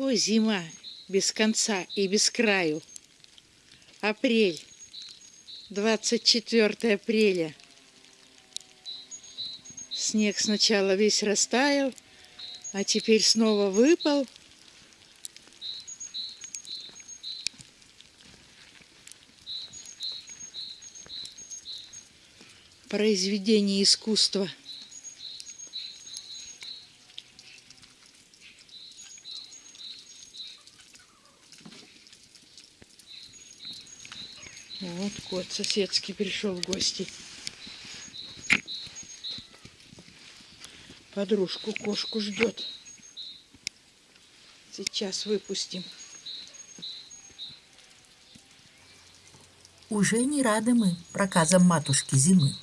О, зима без конца и без краю. Апрель. 24 апреля. Снег сначала весь растаял, а теперь снова выпал. Произведение искусства. Вот кот соседский пришел в гости. Подружку кошку ждет. Сейчас выпустим. Уже не рады мы проказам матушки зимы.